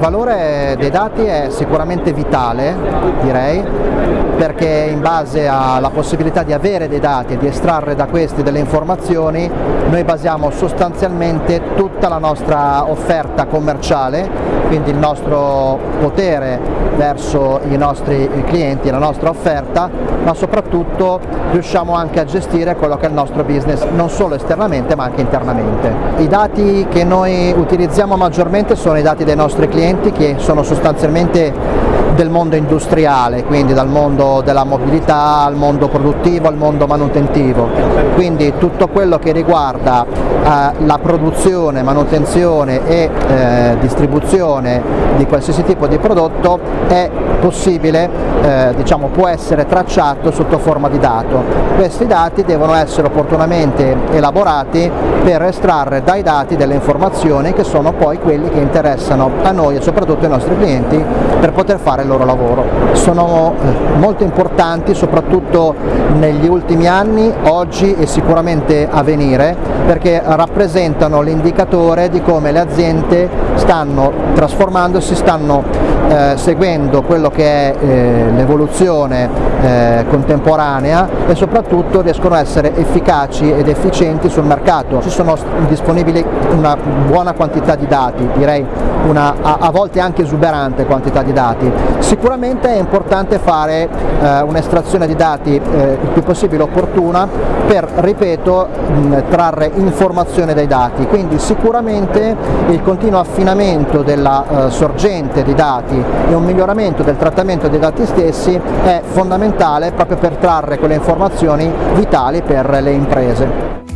valore dei dati è sicuramente vitale, direi, perché in base alla possibilità di avere dei dati e di estrarre da questi delle informazioni, noi basiamo sostanzialmente tutta la nostra offerta commerciale, quindi il nostro potere verso i nostri clienti, la nostra offerta, ma soprattutto riusciamo anche a gestire quello che è il nostro business, non solo esternamente ma anche internamente. I dati che noi utilizziamo maggiormente sono i dati dei nostri clienti che sono sostanzialmente del mondo industriale, quindi dal mondo della mobilità al mondo produttivo, al mondo manutentivo, quindi tutto quello che riguarda eh, la produzione, manutenzione e eh, distribuzione di qualsiasi tipo di prodotto è possibile, eh, diciamo, può essere tracciato sotto forma di dato. Questi dati devono essere opportunamente elaborati per estrarre dai dati delle informazioni che sono poi quelli che interessano a noi e soprattutto ai nostri clienti per poter fare il loro lavoro. Sono eh, molto importanti soprattutto negli ultimi anni, oggi e sicuramente a venire, perché rappresentano l'indicatore di come le aziende stanno trasformandosi, stanno eh, seguendo quello che è eh, l'evoluzione eh, contemporanea e soprattutto riescono a essere efficaci ed efficienti sul mercato. Ci sono disponibili una buona quantità di dati, direi una a, a volte anche esuberante quantità di dati. Sicuramente è importante fare eh, un'estrazione di dati eh, il più possibile opportuna per, ripeto, mh, trarre informazione dai dati, quindi sicuramente il continuo affinamento della sorgente di dati e un miglioramento del trattamento dei dati stessi è fondamentale proprio per trarre quelle informazioni vitali per le imprese.